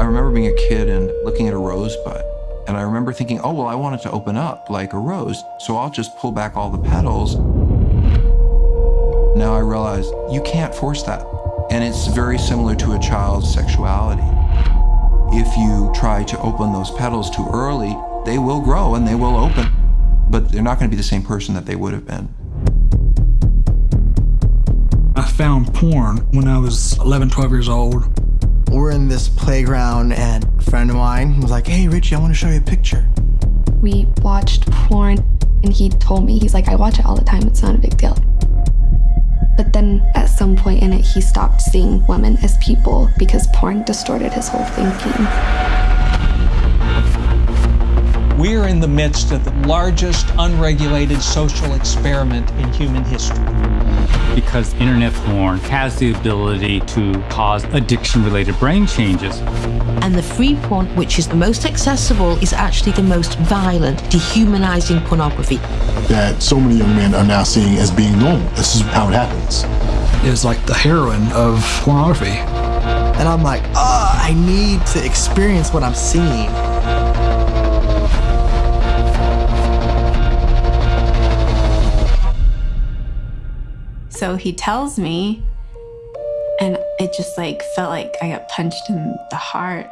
I remember being a kid and looking at a rosebud. And I remember thinking, oh, well, I want it to open up like a rose, so I'll just pull back all the petals. Now I realize you can't force that. And it's very similar to a child's sexuality. If you try to open those petals too early, they will grow and they will open, but they're not going to be the same person that they would have been. I found porn when I was 11, 12 years old. We're in this playground and a friend of mine was like, hey, Richie, I want to show you a picture. We watched porn and he told me, he's like, I watch it all the time, it's not a big deal. But then at some point in it, he stopped seeing women as people because porn distorted his whole thinking. We're in the midst of the largest unregulated social experiment in human history. Because internet porn has the ability to cause addiction-related brain changes. And the free porn, which is the most accessible, is actually the most violent, dehumanizing pornography. That so many young men are now seeing as being normal. This is how it happens. It's like the heroin of pornography. And I'm like, oh, I need to experience what I'm seeing. So he tells me, and it just like felt like I got punched in the heart.